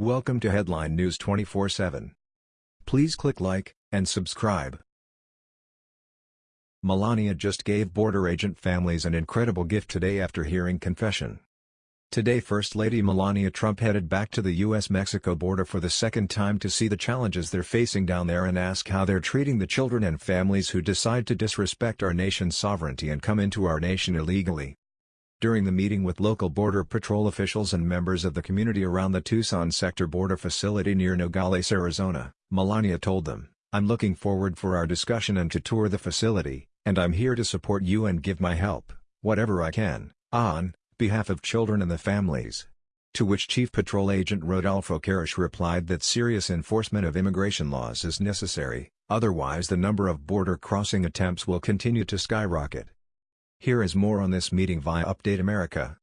Welcome to Headline News 24/7. Please click like and subscribe. Melania just gave border agent families an incredible gift today after hearing confession. Today First Lady Melania Trump headed back to the U.S.-Mexico border for the second time to see the challenges they're facing down there and ask how they're treating the children and families who decide to disrespect our nation's sovereignty and come into our nation illegally. During the meeting with local Border Patrol officials and members of the community around the Tucson sector border facility near Nogales, Arizona, Melania told them, I'm looking forward for our discussion and to tour the facility, and I'm here to support you and give my help, whatever I can, on behalf of children and the families. To which Chief Patrol Agent Rodolfo Karisch replied that serious enforcement of immigration laws is necessary, otherwise the number of border crossing attempts will continue to skyrocket. Here is more on this meeting via Update America.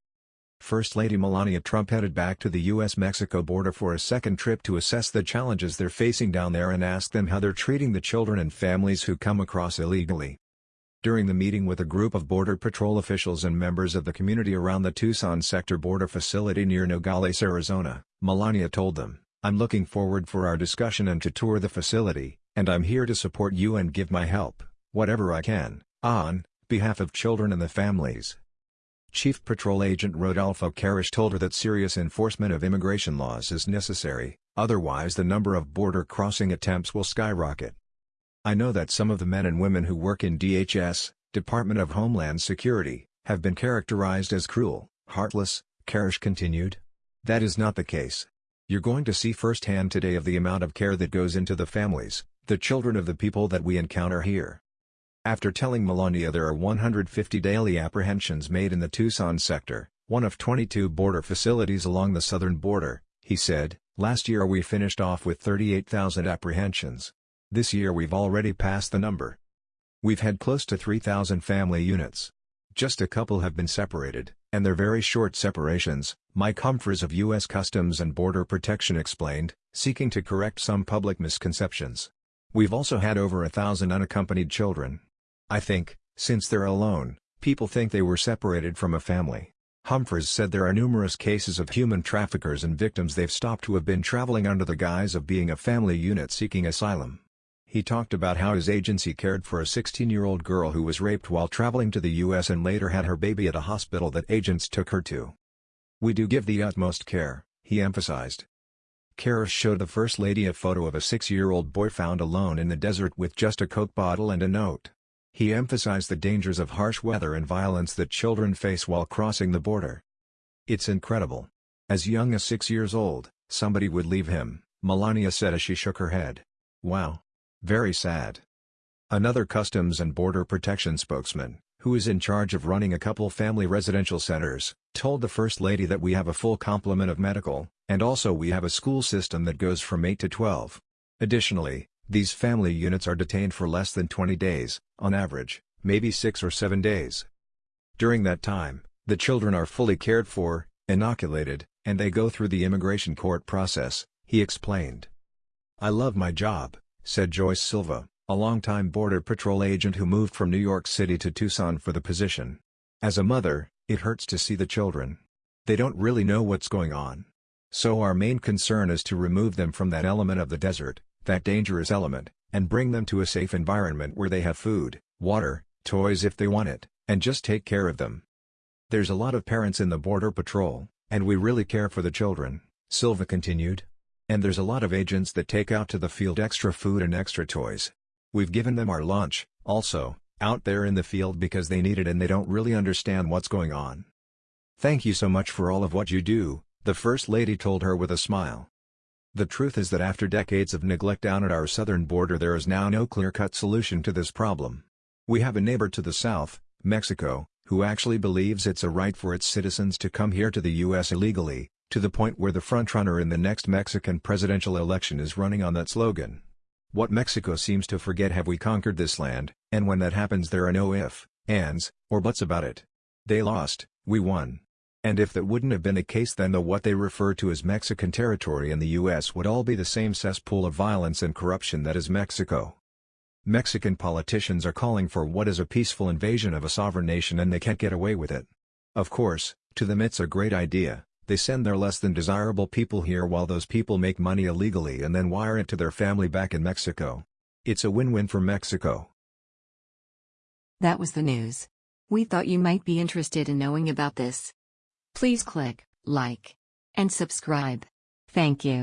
First Lady Melania Trump headed back to the U.S.-Mexico border for a second trip to assess the challenges they're facing down there and ask them how they're treating the children and families who come across illegally. During the meeting with a group of Border Patrol officials and members of the community around the Tucson sector border facility near Nogales, Arizona, Melania told them, I'm looking forward for our discussion and to tour the facility, and I'm here to support you and give my help, whatever I can, on behalf of children and the families. Chief Patrol Agent Rodolfo Karisch told her that serious enforcement of immigration laws is necessary, otherwise the number of border crossing attempts will skyrocket. I know that some of the men and women who work in DHS, Department of Homeland Security, have been characterized as cruel, heartless, Karisch continued. That is not the case. You're going to see firsthand today of the amount of care that goes into the families, the children of the people that we encounter here. After telling Melania there are 150 daily apprehensions made in the Tucson sector, one of 22 border facilities along the southern border, he said, last year we finished off with 38,000 apprehensions. This year we've already passed the number. We've had close to 3,000 family units. Just a couple have been separated, and they're very short separations, Mike Humphries of U.S. Customs and Border Protection explained, seeking to correct some public misconceptions. We've also had over a thousand unaccompanied children. I think, since they're alone, people think they were separated from a family. Humphries said there are numerous cases of human traffickers and victims they've stopped who have been traveling under the guise of being a family unit seeking asylum. He talked about how his agency cared for a 16-year-old girl who was raped while traveling to the U.S. and later had her baby at a hospital that agents took her to. We do give the utmost care, he emphasized. Karisch showed the First Lady a photo of a six-year-old boy found alone in the desert with just a Coke bottle and a note. He emphasized the dangers of harsh weather and violence that children face while crossing the border. It's incredible. As young as six years old, somebody would leave him, Melania said as she shook her head. Wow. Very sad. Another Customs and Border Protection spokesman, who is in charge of running a couple family residential centers, told the First Lady that we have a full complement of medical, and also we have a school system that goes from 8 to 12. Additionally, these family units are detained for less than 20 days, on average, maybe 6 or 7 days. During that time, the children are fully cared for, inoculated, and they go through the immigration court process, he explained. I love my job, said Joyce Silva, a longtime Border Patrol agent who moved from New York City to Tucson for the position. As a mother, it hurts to see the children. They don't really know what's going on. So our main concern is to remove them from that element of the desert, that dangerous element, and bring them to a safe environment where they have food, water, toys if they want it, and just take care of them. There's a lot of parents in the Border Patrol, and we really care for the children, Silva continued. And there's a lot of agents that take out to the field extra food and extra toys. We've given them our lunch, also, out there in the field because they need it and they don't really understand what's going on. Thank you so much for all of what you do, the First Lady told her with a smile. The truth is that after decades of neglect down at our southern border there is now no clear-cut solution to this problem. We have a neighbor to the south, Mexico, who actually believes it's a right for its citizens to come here to the U.S. illegally, to the point where the frontrunner in the next Mexican presidential election is running on that slogan. What Mexico seems to forget have we conquered this land, and when that happens there are no if, ands, or buts about it. They lost, we won. And if that wouldn't have been the case then the what they refer to as Mexican territory in the U.S. would all be the same cesspool of violence and corruption that is Mexico. Mexican politicians are calling for what is a peaceful invasion of a sovereign nation and they can't get away with it. Of course, to them it's a great idea, They send their less than desirable people here while those people make money illegally and then wire it to their family back in Mexico. It's a win-win for Mexico. That was the news. We thought you might be interested in knowing about this. Please click like and subscribe. Thank you.